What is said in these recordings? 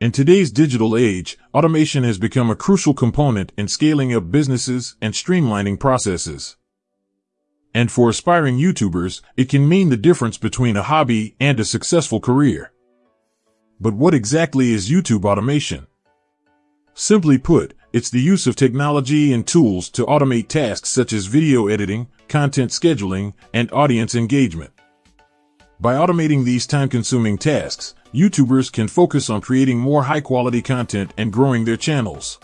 In today's digital age, automation has become a crucial component in scaling up businesses and streamlining processes. And for aspiring YouTubers, it can mean the difference between a hobby and a successful career. But what exactly is YouTube automation? Simply put, it's the use of technology and tools to automate tasks such as video editing, content scheduling, and audience engagement. By automating these time-consuming tasks, YouTubers can focus on creating more high-quality content and growing their channels.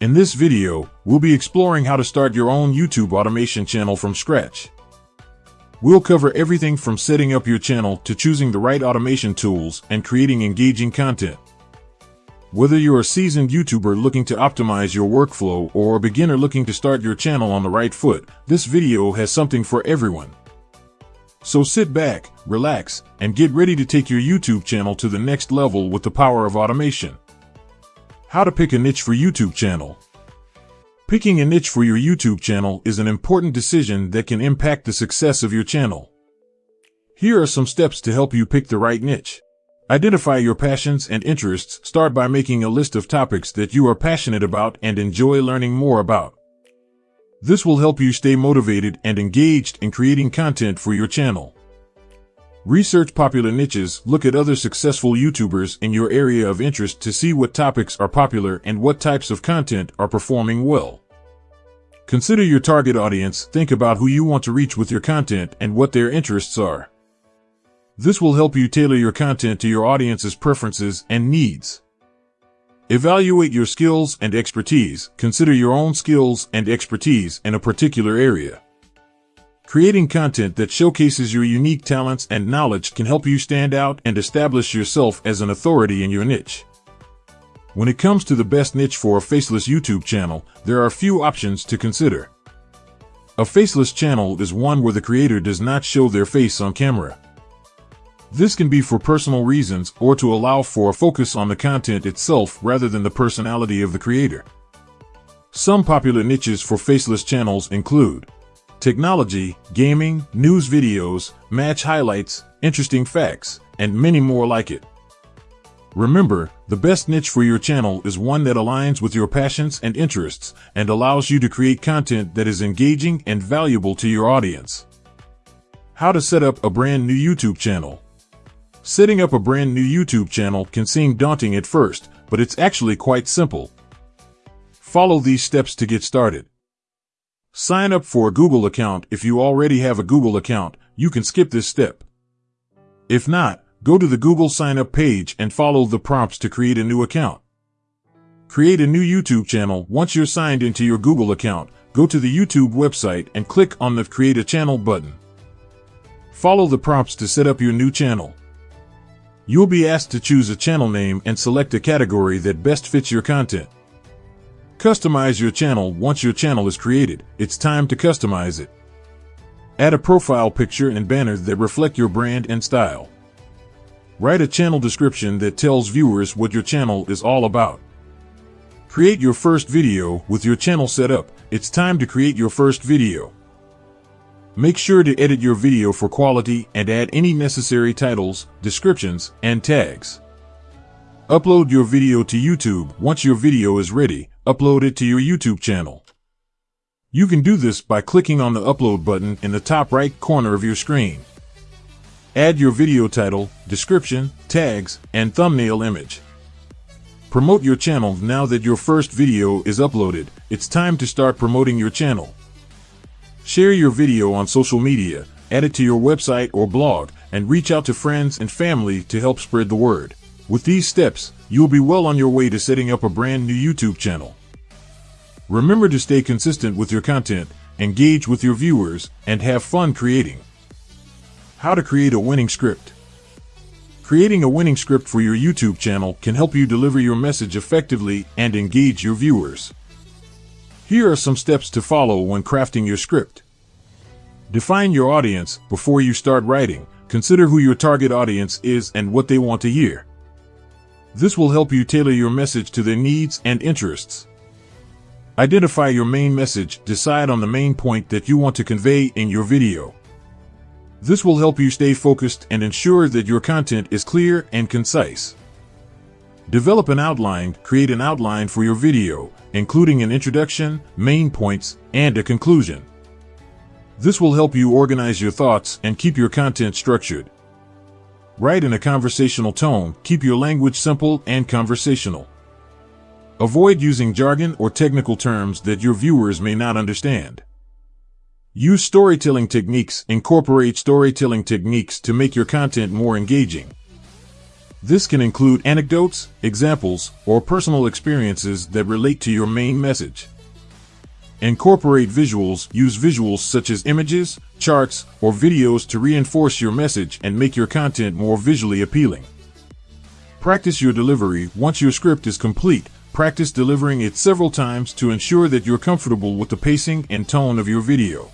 In this video, we'll be exploring how to start your own YouTube automation channel from scratch. We'll cover everything from setting up your channel to choosing the right automation tools and creating engaging content. Whether you're a seasoned YouTuber looking to optimize your workflow or a beginner looking to start your channel on the right foot, this video has something for everyone. So sit back, relax, and get ready to take your YouTube channel to the next level with the power of automation. How to pick a niche for YouTube channel. Picking a niche for your YouTube channel is an important decision that can impact the success of your channel. Here are some steps to help you pick the right niche. Identify your passions and interests. Start by making a list of topics that you are passionate about and enjoy learning more about. This will help you stay motivated and engaged in creating content for your channel. Research popular niches, look at other successful YouTubers in your area of interest to see what topics are popular and what types of content are performing well. Consider your target audience, think about who you want to reach with your content and what their interests are. This will help you tailor your content to your audience's preferences and needs. Evaluate your skills and expertise. Consider your own skills and expertise in a particular area. Creating content that showcases your unique talents and knowledge can help you stand out and establish yourself as an authority in your niche. When it comes to the best niche for a faceless YouTube channel, there are a few options to consider. A faceless channel is one where the creator does not show their face on camera. This can be for personal reasons or to allow for a focus on the content itself rather than the personality of the creator. Some popular niches for faceless channels include technology, gaming, news videos, match highlights, interesting facts, and many more like it. Remember, the best niche for your channel is one that aligns with your passions and interests and allows you to create content that is engaging and valuable to your audience. How to set up a brand new YouTube channel. Setting up a brand new YouTube channel can seem daunting at first, but it's actually quite simple. Follow these steps to get started. Sign up for a Google account. If you already have a Google account, you can skip this step. If not, go to the Google sign up page and follow the prompts to create a new account. Create a new YouTube channel. Once you're signed into your Google account, go to the YouTube website and click on the Create a Channel button. Follow the prompts to set up your new channel. You'll be asked to choose a channel name and select a category that best fits your content. Customize your channel once your channel is created. It's time to customize it. Add a profile picture and banner that reflect your brand and style. Write a channel description that tells viewers what your channel is all about. Create your first video with your channel set up. It's time to create your first video. Make sure to edit your video for quality and add any necessary titles, descriptions, and tags. Upload your video to YouTube. Once your video is ready, upload it to your YouTube channel. You can do this by clicking on the upload button in the top right corner of your screen. Add your video title, description, tags, and thumbnail image. Promote your channel now that your first video is uploaded. It's time to start promoting your channel. Share your video on social media, add it to your website or blog, and reach out to friends and family to help spread the word. With these steps, you'll be well on your way to setting up a brand new YouTube channel. Remember to stay consistent with your content, engage with your viewers, and have fun creating. How to create a winning script. Creating a winning script for your YouTube channel can help you deliver your message effectively and engage your viewers. Here are some steps to follow when crafting your script. Define your audience before you start writing. Consider who your target audience is and what they want to hear. This will help you tailor your message to their needs and interests. Identify your main message. Decide on the main point that you want to convey in your video. This will help you stay focused and ensure that your content is clear and concise. Develop an outline, create an outline for your video, including an introduction, main points, and a conclusion. This will help you organize your thoughts and keep your content structured. Write in a conversational tone, keep your language simple and conversational. Avoid using jargon or technical terms that your viewers may not understand. Use storytelling techniques, incorporate storytelling techniques to make your content more engaging. This can include anecdotes, examples, or personal experiences that relate to your main message. Incorporate visuals, use visuals such as images, charts, or videos to reinforce your message and make your content more visually appealing. Practice your delivery. Once your script is complete, practice delivering it several times to ensure that you're comfortable with the pacing and tone of your video.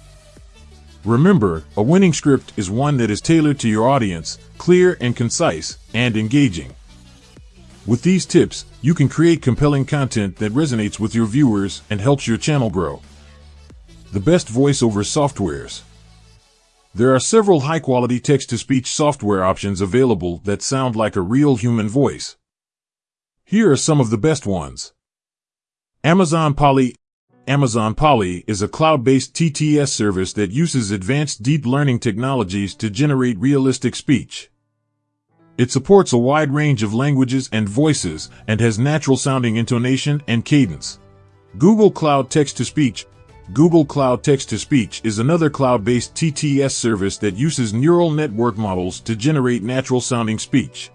Remember, a winning script is one that is tailored to your audience, clear and concise, and engaging. With these tips, you can create compelling content that resonates with your viewers and helps your channel grow. The best voiceover softwares. There are several high-quality text-to-speech software options available that sound like a real human voice. Here are some of the best ones. Amazon Polly Amazon Polly is a cloud-based TTS service that uses advanced deep learning technologies to generate realistic speech. It supports a wide range of languages and voices and has natural sounding intonation and cadence. Google Cloud Text-to-Speech Google Cloud Text-to-Speech is another cloud-based TTS service that uses neural network models to generate natural sounding speech.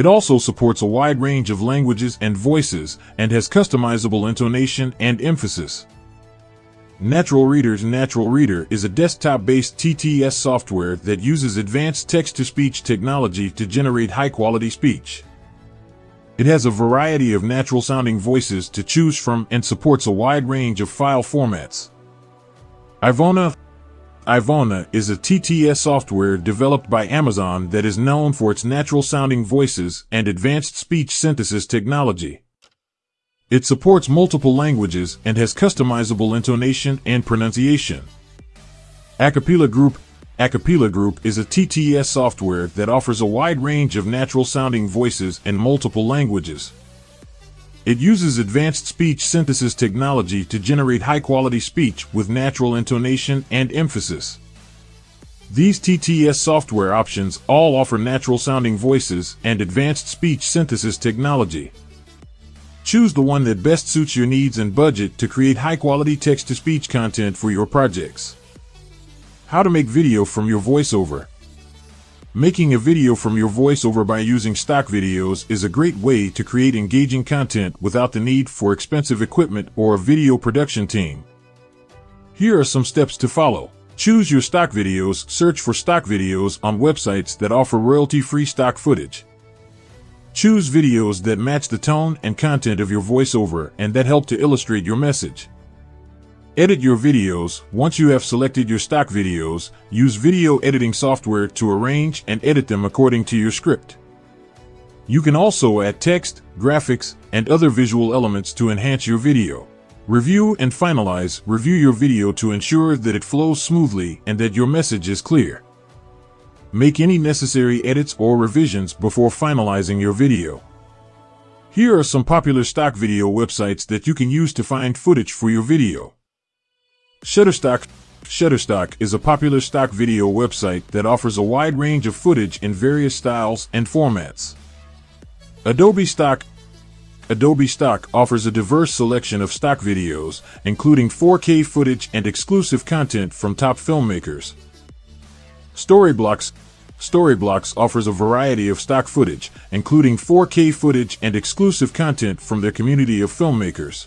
It also supports a wide range of languages and voices and has customizable intonation and emphasis. Natural Reader's Natural Reader is a desktop-based TTS software that uses advanced text-to-speech technology to generate high-quality speech. It has a variety of natural-sounding voices to choose from and supports a wide range of file formats. Ivona Ivona is a TTS software developed by Amazon that is known for its natural sounding voices and advanced speech synthesis technology. It supports multiple languages and has customizable intonation and pronunciation. Acapela Group Acapela Group is a TTS software that offers a wide range of natural sounding voices in multiple languages. It uses advanced speech synthesis technology to generate high-quality speech with natural intonation and emphasis. These TTS software options all offer natural-sounding voices and advanced speech synthesis technology. Choose the one that best suits your needs and budget to create high-quality text-to-speech content for your projects. How to make video from your voiceover. Making a video from your voiceover by using stock videos is a great way to create engaging content without the need for expensive equipment or a video production team. Here are some steps to follow. Choose your stock videos. Search for stock videos on websites that offer royalty-free stock footage. Choose videos that match the tone and content of your voiceover and that help to illustrate your message. Edit your videos. Once you have selected your stock videos, use video editing software to arrange and edit them according to your script. You can also add text, graphics, and other visual elements to enhance your video. Review and finalize. Review your video to ensure that it flows smoothly and that your message is clear. Make any necessary edits or revisions before finalizing your video. Here are some popular stock video websites that you can use to find footage for your video. Shutterstock Shutterstock is a popular stock video website that offers a wide range of footage in various styles and formats. Adobe Stock Adobe Stock offers a diverse selection of stock videos, including 4K footage and exclusive content from top filmmakers. Storyblocks Storyblocks offers a variety of stock footage, including 4K footage and exclusive content from their community of filmmakers.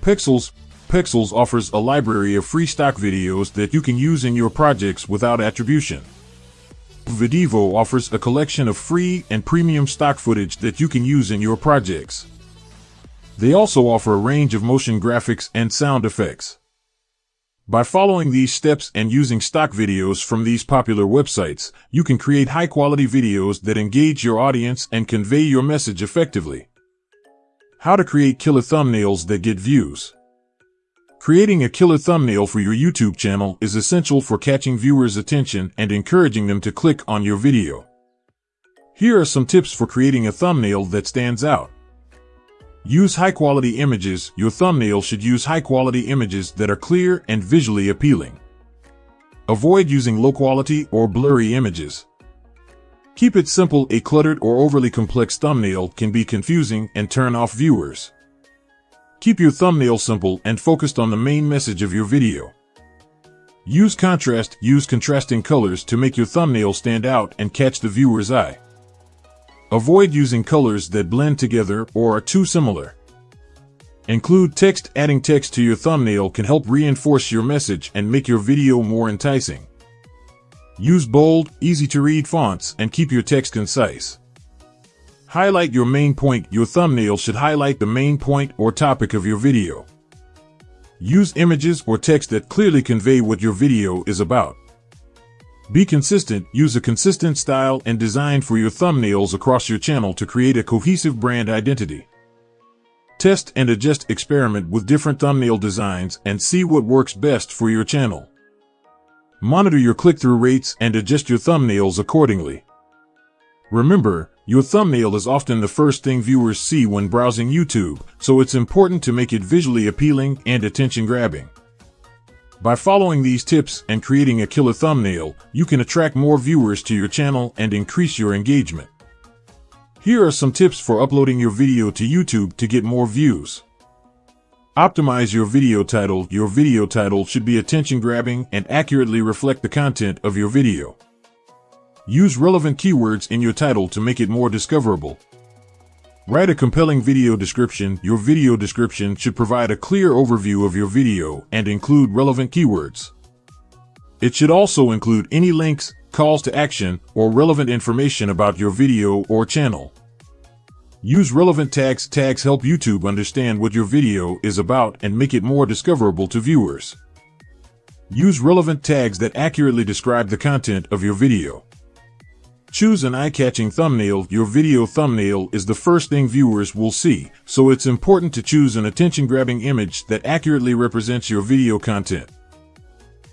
Pexels Pexels offers a library of free stock videos that you can use in your projects without attribution. Videvo offers a collection of free and premium stock footage that you can use in your projects. They also offer a range of motion graphics and sound effects. By following these steps and using stock videos from these popular websites, you can create high-quality videos that engage your audience and convey your message effectively. How to create killer thumbnails that get views. Creating a killer thumbnail for your YouTube channel is essential for catching viewers' attention and encouraging them to click on your video. Here are some tips for creating a thumbnail that stands out. Use high quality images. Your thumbnail should use high quality images that are clear and visually appealing. Avoid using low quality or blurry images. Keep it simple. A cluttered or overly complex thumbnail can be confusing and turn off viewers. Keep your thumbnail simple and focused on the main message of your video. Use contrast, use contrasting colors to make your thumbnail stand out and catch the viewer's eye. Avoid using colors that blend together or are too similar. Include text. Adding text to your thumbnail can help reinforce your message and make your video more enticing. Use bold, easy to read fonts and keep your text concise. Highlight your main point. Your thumbnail should highlight the main point or topic of your video. Use images or text that clearly convey what your video is about. Be consistent. Use a consistent style and design for your thumbnails across your channel to create a cohesive brand identity. Test and adjust experiment with different thumbnail designs and see what works best for your channel. Monitor your click-through rates and adjust your thumbnails accordingly. Remember, your thumbnail is often the first thing viewers see when browsing YouTube, so it's important to make it visually appealing and attention-grabbing. By following these tips and creating a killer thumbnail, you can attract more viewers to your channel and increase your engagement. Here are some tips for uploading your video to YouTube to get more views. Optimize your video title. Your video title should be attention grabbing and accurately reflect the content of your video. Use relevant keywords in your title to make it more discoverable. Write a compelling video description. Your video description should provide a clear overview of your video and include relevant keywords. It should also include any links, calls to action, or relevant information about your video or channel. Use relevant tags. Tags help YouTube understand what your video is about and make it more discoverable to viewers. Use relevant tags that accurately describe the content of your video. Choose an eye-catching thumbnail. Your video thumbnail is the first thing viewers will see, so it's important to choose an attention-grabbing image that accurately represents your video content.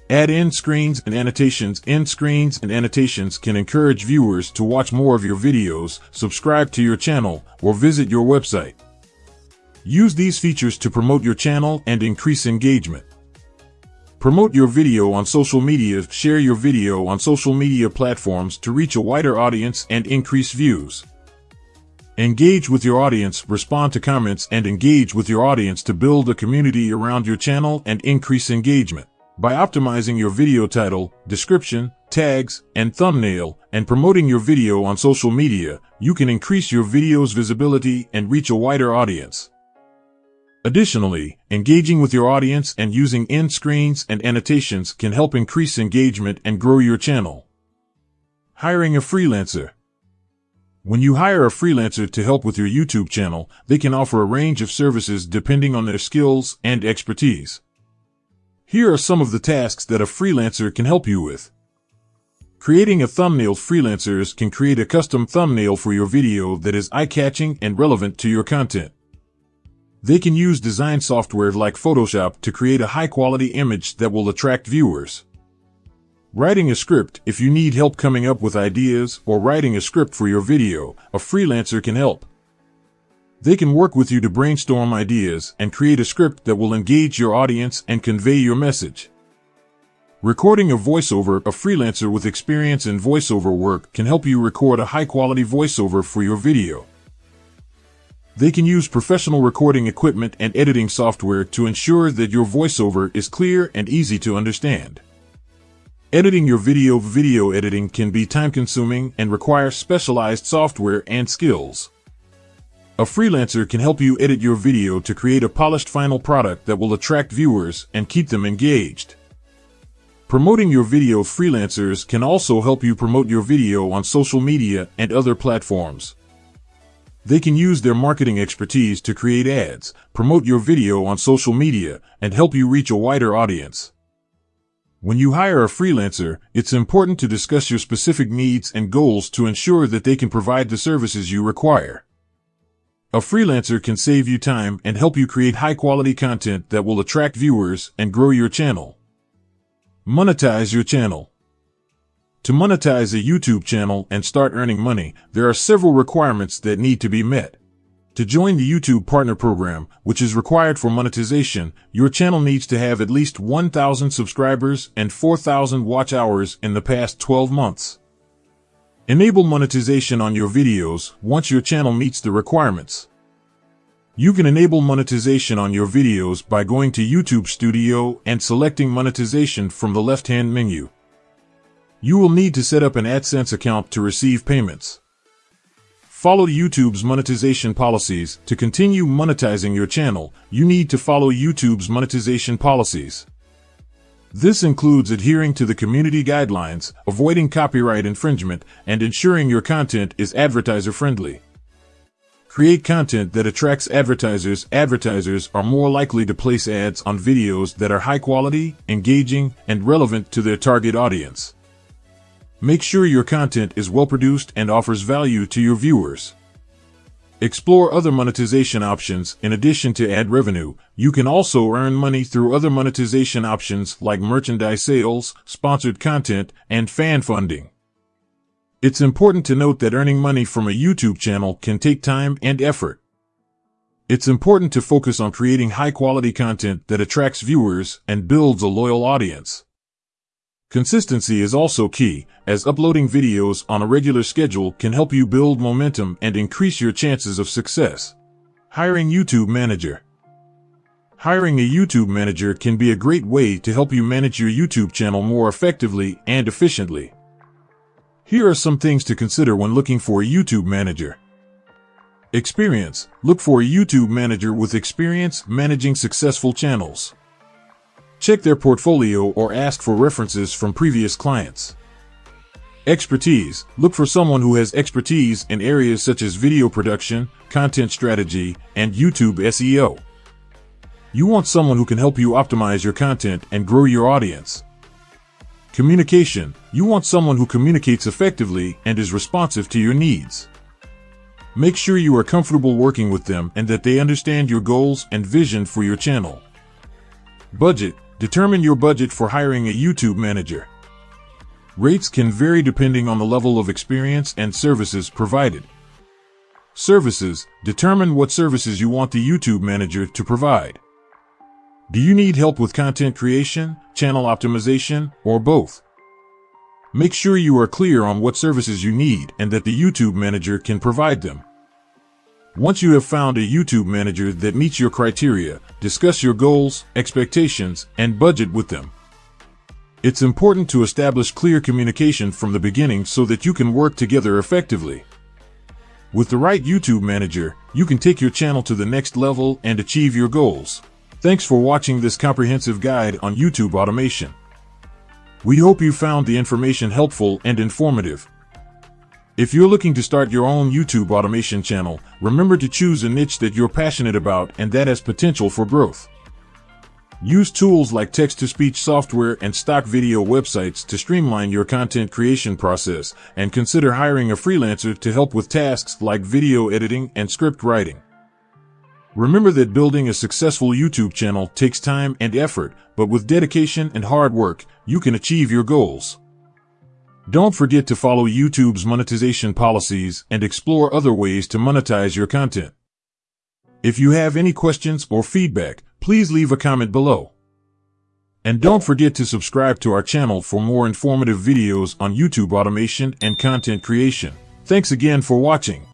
Add end screens and annotations. End screens and annotations can encourage viewers to watch more of your videos, subscribe to your channel, or visit your website. Use these features to promote your channel and increase engagement. Promote your video on social media. Share your video on social media platforms to reach a wider audience and increase views. Engage with your audience, respond to comments, and engage with your audience to build a community around your channel and increase engagement. By optimizing your video title, description, tags, and thumbnail, and promoting your video on social media, you can increase your video's visibility and reach a wider audience. Additionally, engaging with your audience and using end screens and annotations can help increase engagement and grow your channel. Hiring a freelancer. When you hire a freelancer to help with your YouTube channel, they can offer a range of services depending on their skills and expertise. Here are some of the tasks that a freelancer can help you with. Creating a thumbnail freelancers can create a custom thumbnail for your video that is eye-catching and relevant to your content. They can use design software like Photoshop to create a high-quality image that will attract viewers. Writing a script, if you need help coming up with ideas or writing a script for your video, a freelancer can help. They can work with you to brainstorm ideas and create a script that will engage your audience and convey your message. Recording a voiceover, a freelancer with experience in voiceover work can help you record a high quality voiceover for your video. They can use professional recording equipment and editing software to ensure that your voiceover is clear and easy to understand. Editing your video Video editing can be time consuming and require specialized software and skills. A freelancer can help you edit your video to create a polished final product that will attract viewers and keep them engaged. Promoting your video freelancers can also help you promote your video on social media and other platforms. They can use their marketing expertise to create ads, promote your video on social media, and help you reach a wider audience. When you hire a freelancer, it's important to discuss your specific needs and goals to ensure that they can provide the services you require. A freelancer can save you time and help you create high quality content that will attract viewers and grow your channel. Monetize your channel. To monetize a YouTube channel and start earning money, there are several requirements that need to be met. To join the YouTube Partner Program, which is required for monetization, your channel needs to have at least 1,000 subscribers and 4,000 watch hours in the past 12 months. Enable monetization on your videos once your channel meets the requirements. You can enable monetization on your videos by going to YouTube Studio and selecting monetization from the left-hand menu. You will need to set up an AdSense account to receive payments. Follow YouTube's monetization policies. To continue monetizing your channel, you need to follow YouTube's monetization policies. This includes adhering to the community guidelines, avoiding copyright infringement, and ensuring your content is advertiser friendly. Create content that attracts advertisers. Advertisers are more likely to place ads on videos that are high quality, engaging, and relevant to their target audience. Make sure your content is well produced and offers value to your viewers. Explore other monetization options. In addition to ad revenue, you can also earn money through other monetization options like merchandise sales, sponsored content, and fan funding. It's important to note that earning money from a YouTube channel can take time and effort. It's important to focus on creating high quality content that attracts viewers and builds a loyal audience. Consistency is also key, as uploading videos on a regular schedule can help you build momentum and increase your chances of success. Hiring YouTube Manager Hiring a YouTube manager can be a great way to help you manage your YouTube channel more effectively and efficiently. Here are some things to consider when looking for a YouTube manager. Experience. Look for a YouTube manager with experience managing successful channels. Check their portfolio or ask for references from previous clients. Expertise. Look for someone who has expertise in areas such as video production, content strategy, and YouTube SEO. You want someone who can help you optimize your content and grow your audience. Communication. You want someone who communicates effectively and is responsive to your needs. Make sure you are comfortable working with them and that they understand your goals and vision for your channel. Budget. Determine your budget for hiring a YouTube manager. Rates can vary depending on the level of experience and services provided. Services. Determine what services you want the YouTube manager to provide. Do you need help with content creation, channel optimization, or both? Make sure you are clear on what services you need and that the YouTube manager can provide them. Once you have found a YouTube manager that meets your criteria, discuss your goals, expectations, and budget with them. It's important to establish clear communication from the beginning so that you can work together effectively. With the right YouTube manager, you can take your channel to the next level and achieve your goals. Thanks for watching this comprehensive guide on YouTube automation. We hope you found the information helpful and informative. If you're looking to start your own YouTube automation channel, remember to choose a niche that you're passionate about and that has potential for growth. Use tools like text-to-speech software and stock video websites to streamline your content creation process and consider hiring a freelancer to help with tasks like video editing and script writing. Remember that building a successful YouTube channel takes time and effort, but with dedication and hard work, you can achieve your goals. Don't forget to follow YouTube's monetization policies and explore other ways to monetize your content. If you have any questions or feedback, please leave a comment below. And don't forget to subscribe to our channel for more informative videos on YouTube automation and content creation. Thanks again for watching.